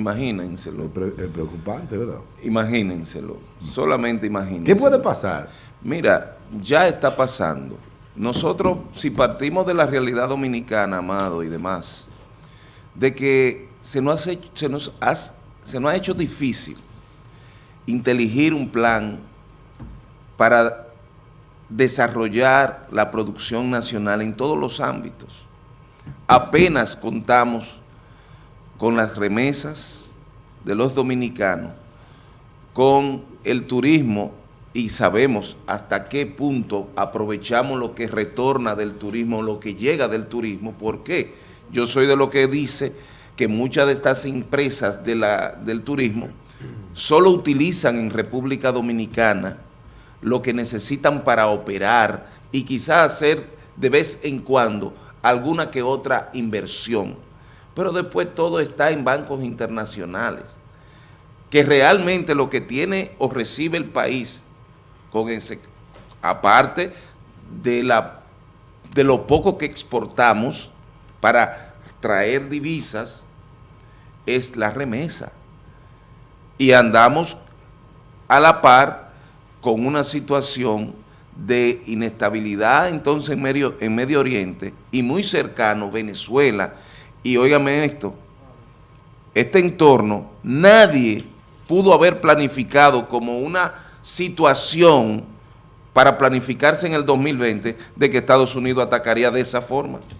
Imagínenselo. Es pre- es preocupante, ¿verdad? Imagínenselo. Solamente imagínenselo. ¿Qué puede pasar? Mira, ya está pasando. Nosotros, si partimos de la realidad dominicana, Amado y demás, de que se nos, hace- se nos, has- se nos ha hecho difícil inteligir un plan para desarrollar la producción nacional en todos los ámbitos. Apenas contamos con las remesas de los dominicanos, con el turismo y sabemos hasta qué punto aprovechamos lo que retorna del turismo, lo que llega del turismo. ¿Por qué? Yo soy de lo que dice que muchas de estas empresas del turismo solo utilizan en República Dominicana lo que necesitan para operar y quizás hacer de vez en cuando alguna que otra inversión. Pero después todo está en bancos internacionales que realmente lo que tiene o recibe el país, con aparte de, la, de lo poco que exportamos para traer divisas, es la remesa. Y andamos a la par con una situación de inestabilidad entonces en Medio, en Medio Oriente y muy cercano Venezuela. Y óigame esto, este entorno, nadie pudo haber planificado como una situación para planificarse en el 2020 de que Estados Unidos atacaría de esa forma.